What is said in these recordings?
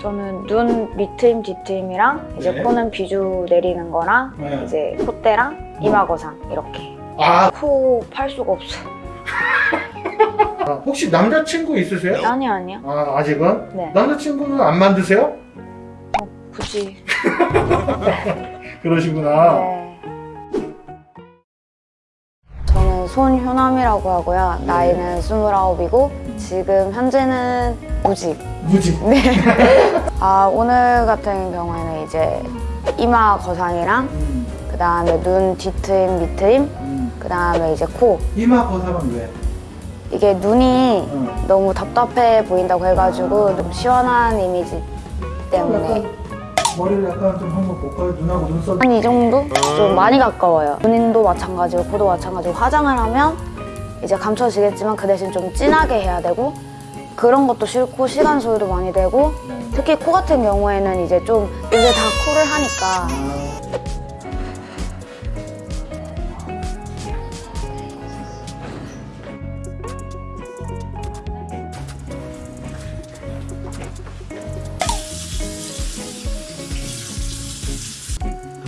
저는 눈 밑트임 뒤트임이랑 이제 네. 코는 비주 내리는 거랑 네. 이제 콧대랑 이마 거상 이렇게 아, 코 팔 수가 없어 아, 혹시 남자친구 있으세요? 아니 아니요 아, 아직은? 네 남자친구는 안 만드세요? 굳이 그러시구나. 네. 손효남이라고 하고요 나이는 29이고 지금 현재는 무직 무지. 아 오늘 같은 경우에는 이제 이마 거상이랑 음, 그 다음에 눈 뒤트임 밑트임 음. 그 다음에 이제 코 이마 거상은 왜? 이게 눈이 어. 너무 답답해 보인다고 해가지고 좀 시원한 이미지 때문에 약간 머리를 약간 좀 한번 볼까요? 눈하고 눈썹. 한 이 정도? 좀 많이 가까워요 눈인도 마찬가지고 코도 마찬가지고 화장을 하면 이제 감춰지겠지만 그 대신 좀 진하게 해야 되고 그런 것도 싫고 시간 소요도 많이 되고 특히 코 같은 경우에는 이제 좀 이제 다 코를 하니까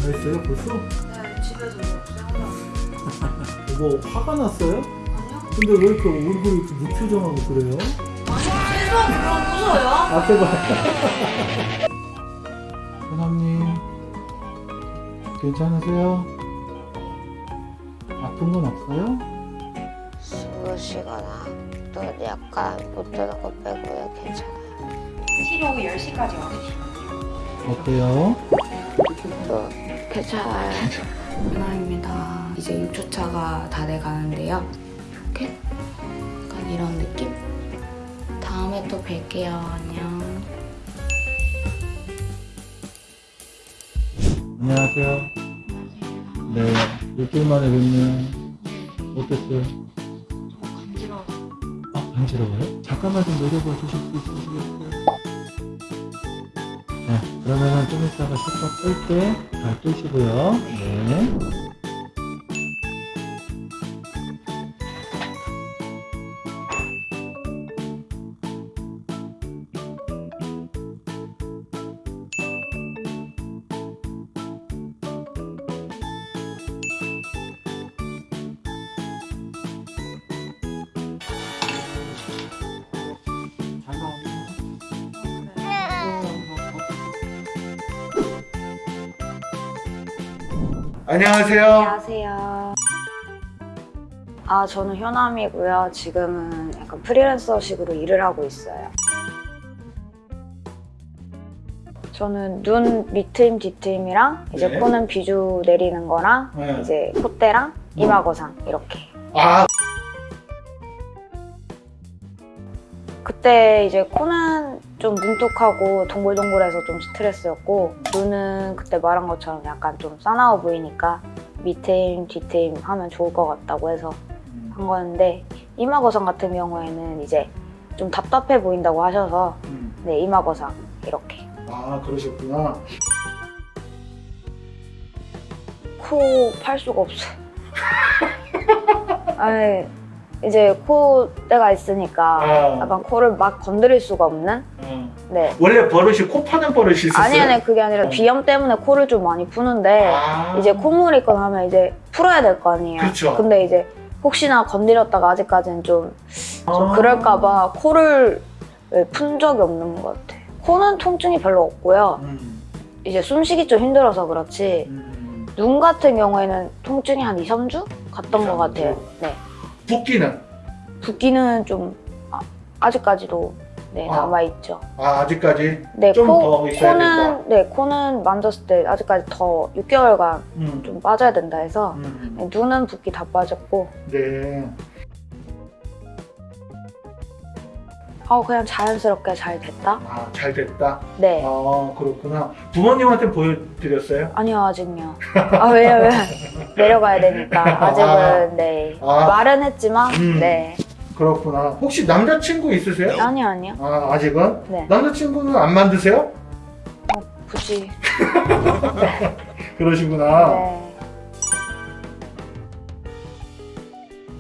다 했어요 벌써? 네 집에서 뭐 화가 났어요? 아니요. 근데 왜 이렇게 얼굴이 이렇게 무표정하고 그래요? 무서워요? 앞에 봐. 사장님 괜찮으세요? 아픈 건 없어요? 숨을 쉬거나 또 약간 못 드는 거 빼고요 괜찮아요 치료 후 10시까지 와주시면 돼요. 어때요? 또 괜찮아요 하나입니다 이제 6초차가 다 돼가는데요 이렇게 약간 이런 느낌? 다음에 또 뵐게요 안녕 안녕하세요. 네, 일주일 만에 뵙네요. 어땠어요? 간지러워. 아, 간지러워요? 잠깐만 좀 내려봐 주실 수 있으시겠어요? 그러면은 좀 이따가 식사 뺄때잘 뜨시고요. 네. 안녕하세요. 안녕하세요 아 저는 효남이고요 지금은 약간 프리랜서식으로 일을 하고 있어요 저는 눈 밑트임 뒤트임이랑 이제 네. 코는 비주 내리는 거랑 네. 이제 콧대랑 이마 거상 이렇게 아, 그때 이제 코는 좀 뭉툭하고 동글동글해서 좀 스트레스였고 눈은 그때 말한 것처럼 약간 좀 싸나워 보이니까 밑트임 뒤트임 하면 좋을 것 같다고 해서 한 거였는데 이마 거상 같은 경우에는 이제 좀 답답해 보인다고 하셔서 음. 네 이마 거상 이렇게 아 그러셨구나. 코 팔 수가 없어요 아니 이제 코대가 있으니까 아. 약간 코를 막 건드릴 수가 없는 어. 네 원래 버릇이 코 파는 버릇이 있었어요? 아니 아니 그게 아니라 어. 비염 때문에 코를 좀 많이 푸는데 아. 이제 콧물 있거나 하면 이제 풀어야 될 거 아니에요. 그쵸. 근데 이제 혹시나 건드렸다가 아직까지는 좀, 좀 아. 그럴까 봐 코를 왜푼 적이 없는 것 같아. 코는 통증이 별로 없고요. 음. 이제 숨쉬기 좀 힘들어서 그렇지 음. 눈 같은 경우에는 통증이 한 2, 3주 갔던 2, 것 3주? 같아요. 네. 붓기는? 붓기는 좀 아, 직까지도 네, 아. 남아있죠. 아 아직까지? 네, 좀 코, 더 있어야 코는 네, 코는 만졌을 때 아직까지 더 6개월간 음. 좀 빠져야 된다 해서 음. 네, 눈은 붓기 다 빠졌고 네. 어, 그냥 자연스럽게 잘 됐다? 아 잘 됐다. 네. 아 그렇구나. 부모님한테 보여드렸어요? 아니요, 아직요. 아, 왜냐면 내려가야 되니까. 아직은, 네. 아. 말은 했지만, 음. 네. 그렇구나. 혹시 남자친구 있으세요? 아니요, 아니요. 아 아직은? 네. 남자친구는 안 만드세요? 굳이. 그러시구나. 네.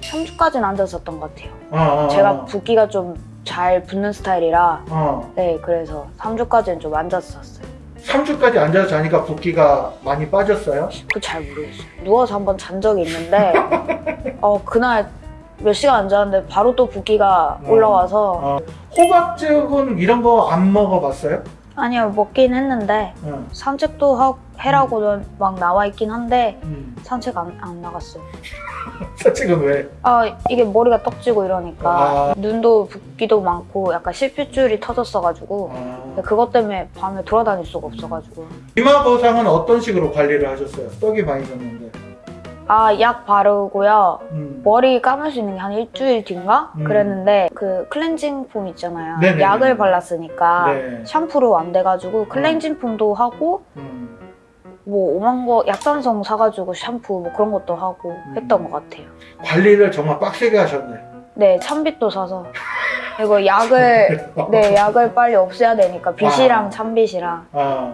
3주까지는 안 됐었던 것 같아요. 아, 아, 제가 아. 붓기가 좀 잘 붙는 스타일이라 어. 네 그래서 3주까지는 좀 앉았었어요. 3주까지 앉아서 자니까 붓기가 많이 빠졌어요? 그 잘 모르겠어요. 누워서 한번 잔 적이 있는데 어 그날 몇 시간 앉았는데 바로 또 붓기가 음. 올라와서 어. 호박즙은 이런 거 안 먹어봤어요? 아니요 먹긴 했는데 응. 산책도 하, 해라고는 막 나와 있긴 한데 음. 산책 안, 안 나갔어요. 산책은 왜? 아 이게 머리가 떡지고 이러니까 아. 눈도 붓기도 많고 약간 실핏줄이 터졌어가지고 아. 그것 때문에 밤에 돌아다닐 수가 없어가지고 이마 보상은 어떤 식으로 관리를 하셨어요? 떡이 많이 졌는데. 아 약 바르고요 음. 머리 감을 수 있는 게 한 일주일 뒤인가 음. 그랬는데 그 클렌징 폼 있잖아요 네네네. 약을 발랐으니까 네. 샴푸로 안 돼가지고 클렌징 폼도 하고 음. 뭐 오만 거 약산성 사가지고 샴푸 뭐 그런 것도 하고 음. 했던 것 같아요 관리를 정말 빡세게 하셨네. 네 참빗도 사서 그리고 약을 네 약을 빨리 없애야 되니까 빛이랑 와. 참빗이랑 아,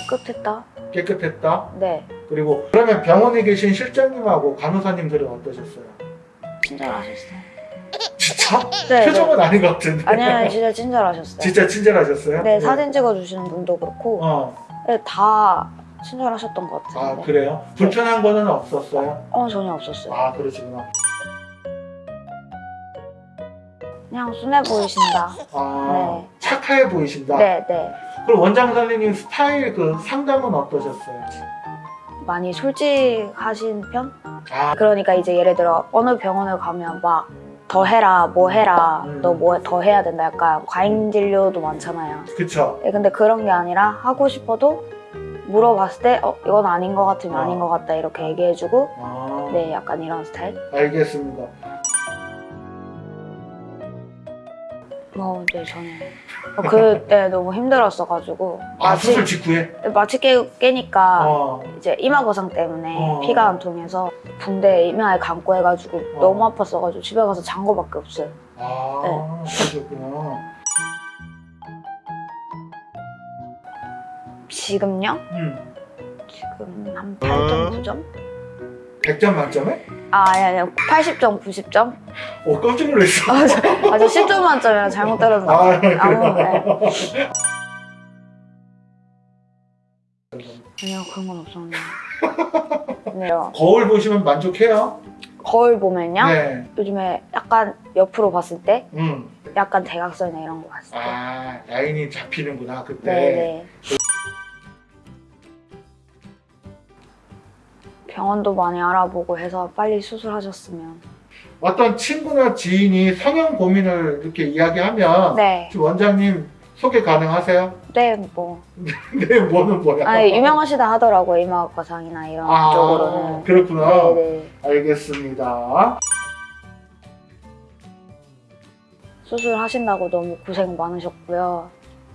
깨끗했다 깨끗했다. 네 그리고 그러면 병원에 계신 실장님하고 간호사님들은 어떠셨어요? 친절하셨어요 진짜? 네, 표정은 아닌 것 같은데. 아니요 진짜 친절하셨어요 진짜 친절하셨어요? 네 사진 찍어주시는 분도 그렇고 어, 네, 다 친절하셨던 것아 같은데 그래요? 불편한 거는 없었어요? 어 전혀 없었어요 아 그러시구나. 그냥 순해 보이신다 아 네. 착해 보이신다. 네 네 그럼 원장 선생님 스타일 그 상담은 어떠셨어요? 많이 솔직하신 편? 아 그러니까 이제 예를 들어 어느 병원을 가면 막 더 해라 뭐 해라 음. 너뭐 더 해야 된다 약간 과잉 진료도 많잖아요 그쵸. 네, 근데 그런 게 아니라 하고 싶어도 물어봤을 때 어, 이건 아닌 것 같으면 어. 아닌 것 같다 이렇게 얘기해주고 아 네 약간 이런 스타일 알겠습니다. 어, 네 저는 어, 그때 너무 힘들었어가지고 아 마취 수술 직후에? 마취 깨, 깨니까 어. 이제 이마 거상 때문에 어. 피가 안 통해서 붕대 이마에 감고 해가지고 어. 너무 아팠어가지고 집에 가서 잔 거밖에 없어요. 아 네. 그러셨구나. 지금요? 음. 지금 한 8점, 9점? 100점 만점에? 아, 아니, 아니, 80점, 90점? 오 깜짝 놀랐어. 아, 저, 아, 저 10점 만점이라 잘못 들었나 아. 그래요? 아무, 네. 아니요, 그런 건 없었는데. 네요. 거울 보시면 만족해요? 거울 보면요? 네. 요즘에 약간 옆으로 봤을 때 음. 약간 대각선이나 이런 거 봤을 때. 아 라인이 잡히는구나 그때. 네네. 병원도 많이 알아보고 해서 빨리 수술하셨으면. 어떤 친구나 지인이 성형 고민을 이렇게 이야기하면 네. 원장님 소개 가능하세요? 네, 뭐. 네, 뭐는 뭐야? 아니, 유명하시다 하더라고요. 이마과상이나 이런 아, 쪽으로는. 그렇구나. 네네. 알겠습니다. 수술하신다고 너무 고생 많으셨고요.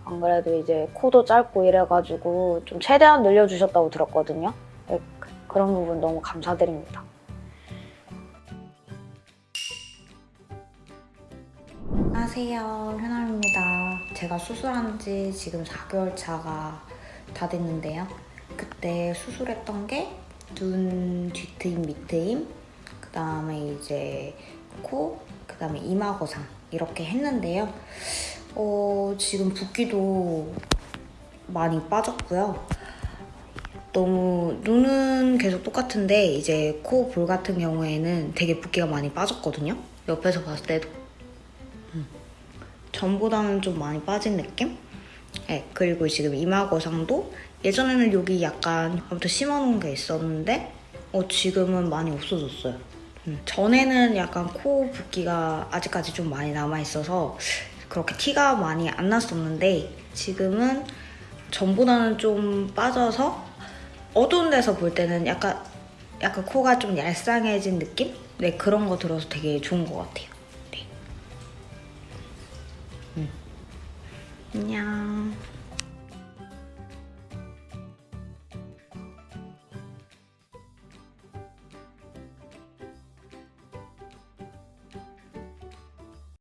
안 그래도 이제 코도 짧고 이래가지고 좀 최대한 늘려주셨다고 들었거든요. 그런 부분 너무 감사드립니다. 안녕하세요. 현아입니다. 제가 수술한 지 지금 4개월 차가 다 됐는데요. 그때 수술했던 게 눈 뒤트임, 밑트임, 그 다음에 이제 코, 그 다음에 이마 거상 이렇게 했는데요. 어, 지금 붓기도 많이 빠졌고요. 너무 눈은 계속 똑같은데 이제 코 볼 같은 경우에는 되게 붓기가 많이 빠졌거든요. 옆에서 봤을 때도 전보다는 좀 많이 빠진 느낌? 네, 그리고 지금 이마 거상도 예전에는 여기 약간 아무튼 심어놓은 게 있었는데 어, 지금은 많이 없어졌어요. 음, 전에는 약간 코 붓기가 아직까지 좀 많이 남아있어서 그렇게 티가 많이 안 났었는데 지금은 전보다는 좀 빠져서 어두운 데서 볼 때는 약간 약간 코가 좀 얄쌍해진 느낌? 네 그런 거 들어서 되게 좋은 것 같아요. 네. 음. 안녕.